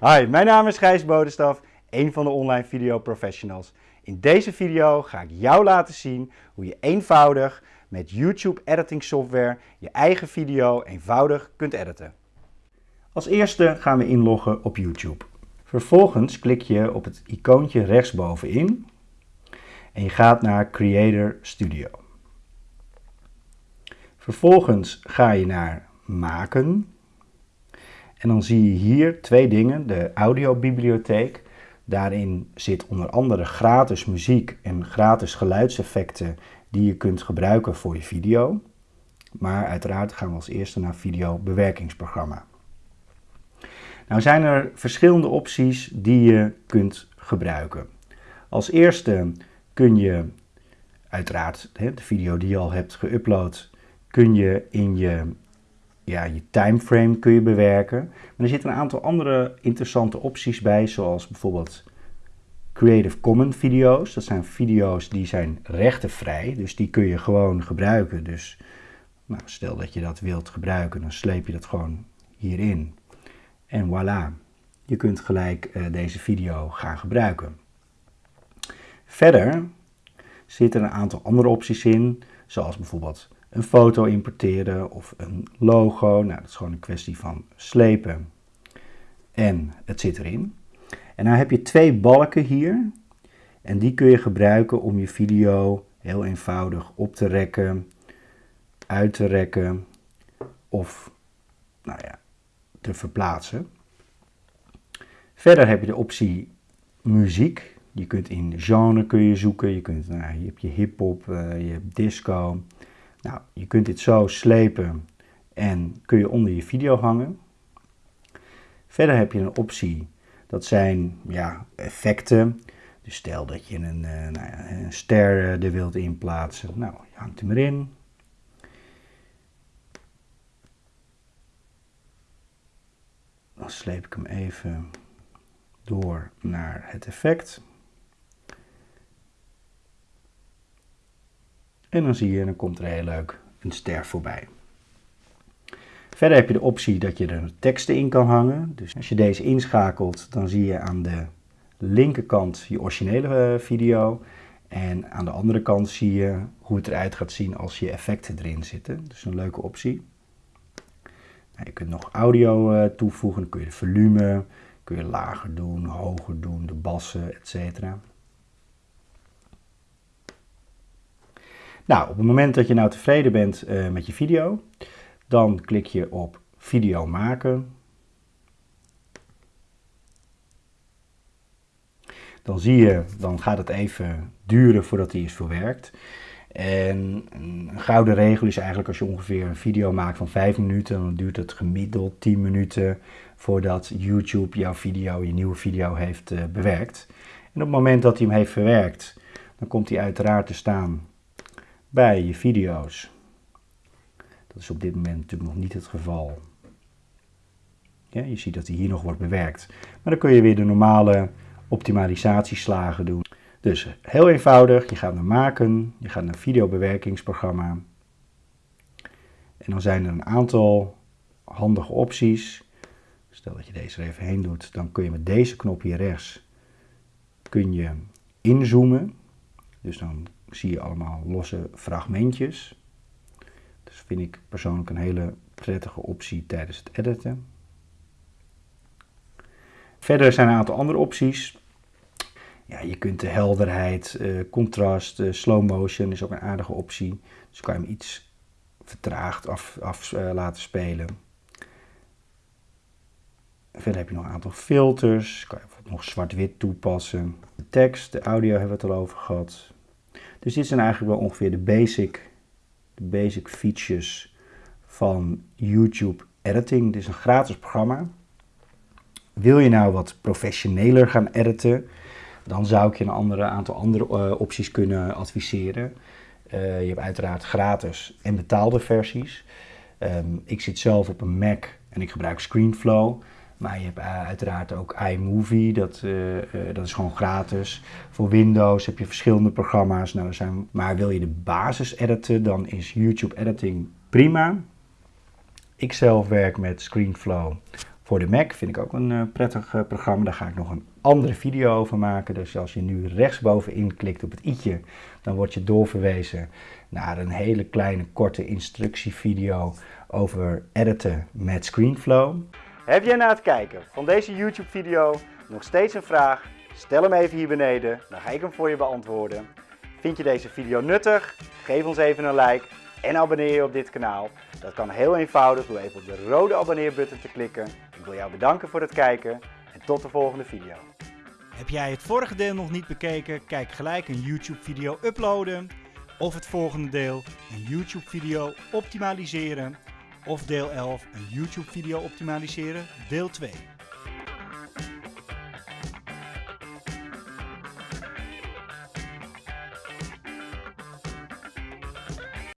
Hi, mijn naam is Gijs Bodenstaf, een van de online video professionals. In deze video ga ik jou laten zien hoe je eenvoudig met YouTube editing software je eigen video eenvoudig kunt editen. Als eerste gaan we inloggen op YouTube. Vervolgens klik je op het icoontje rechtsbovenin en je gaat naar Creator Studio. Vervolgens ga je naar Maken en dan zie je hier twee dingen. De audiobibliotheek. Daarin zit onder andere gratis muziek en gratis geluidseffecten die je kunt gebruiken voor je video. Maar uiteraard gaan we als eerste naar videobewerkingsprogramma. Nou zijn er verschillende opties die je kunt gebruiken. Als eerste kun je uiteraard de video die je al hebt geüpload, kun je in je ja, je timeframe kun je bewerken. Maar er zitten een aantal andere interessante opties bij, zoals bijvoorbeeld Creative Commons video's. Dat zijn video's die zijn rechtenvrij, dus die kun je gewoon gebruiken. Dus nou, stel dat je dat wilt gebruiken, dan sleep je dat gewoon hierin. En voilà, je kunt gelijk uh, deze video gaan gebruiken. Verder zitten een aantal andere opties in, zoals bijvoorbeeld een foto importeren of een logo. Nou, dat is gewoon een kwestie van slepen en het zit erin. En dan heb je twee balken hier en die kun je gebruiken om je video heel eenvoudig op te rekken, uit te rekken of nou ja, te verplaatsen. Verder heb je de optie muziek. Je kunt in genre kun je zoeken. Je, kunt, nou, je hebt je hip-hop, uh, je hebt disco, nou, je kunt dit zo slepen en kun je onder je video hangen. Verder heb je een optie, dat zijn ja, effecten. Dus stel dat je een, uh, nou een ster eh, er wilt inplaatsen. Nou, je hangt hem erin. Dan sleep ik hem even door naar het effect. En dan zie je, dan komt er heel leuk een ster voorbij. Verder heb je de optie dat je er teksten in kan hangen. Dus als je deze inschakelt, dan zie je aan de linkerkant je originele eh, video. En aan de andere kant zie je hoe het eruit gaat zien als je effecten erin zitten. Dus een leuke optie. Nou, je kunt nog audio uh, toevoegen. Dan kun je de volume kun je lager doen, hoger doen, de bassen, etc. Nou, op het moment dat je nou tevreden bent uh, met je video, dan klik je op video maken. Dan zie je, dan gaat het even duren voordat hij is verwerkt. En een gouden regel is eigenlijk als je ongeveer een video maakt van 5 minuten, dan duurt het gemiddeld 10 minuten voordat YouTube jouw video, je nieuwe video heeft uh, bewerkt. En op het moment dat hij hem heeft verwerkt, dan komt hij uiteraard te staan bij je video's. Dat is op dit moment natuurlijk nog niet het geval. Ja, je ziet dat hij hier nog wordt bewerkt. Maar dan kun je weer de normale optimalisatieslagen doen. Dus heel eenvoudig, je gaat naar maken, je gaat naar videobewerkingsprogramma. En dan zijn er een aantal handige opties. Stel dat je deze er even heen doet, dan kun je met deze knop hier rechts kun je inzoomen. Dus dan zie je allemaal losse fragmentjes. Dus vind ik persoonlijk een hele prettige optie tijdens het editen. Verder zijn er een aantal andere opties. Ja, je kunt de helderheid, eh, contrast, uh, slow motion is ook een aardige optie. Dus kan je hem iets vertraagd af, af uh, laten spelen. Verder heb je nog een aantal filters. Kan je nog zwart-wit toepassen. De tekst, de audio hebben we het al over gehad. Dus dit zijn eigenlijk wel ongeveer de basic, de basic features van YouTube Editing. Dit is een gratis programma. Wil je nou wat professioneler gaan editen, dan zou ik je een aantal andere uh, opties kunnen adviseren. Uh, je hebt uiteraard gratis en betaalde versies. Um, ik zit zelf op een Mac en ik gebruik ScreenFlow. Maar je hebt uh, uiteraard ook iMovie, dat, uh, uh, dat is gewoon gratis. Voor Windows heb je verschillende programma's. Nou, zijn, maar wil je de basis editen, dan is YouTube Editing prima. Ik zelf werk met ScreenFlow Voor de Mac vind ik ook een prettig programma. Daar ga ik nog een andere video over maken. Dus als je nu rechtsbovenin klikt op het i'tje, dan word je doorverwezen naar een hele kleine korte instructievideo over editen met ScreenFlow. Heb jij na het kijken van deze YouTube video nog steeds een vraag? Stel hem even hier beneden, dan ga ik hem voor je beantwoorden. Vind je deze video nuttig? Geef ons even een like en abonneer je op dit kanaal. Dat kan heel eenvoudig door even op de rode abonneerbutton te klikken. Ik wil jou bedanken voor het kijken en tot de volgende video. Heb jij het vorige deel nog niet bekeken? Kijk gelijk een YouTube video uploaden. Of het volgende deel, een YouTube video optimaliseren. Of deel 11, een YouTube video optimaliseren, deel 2.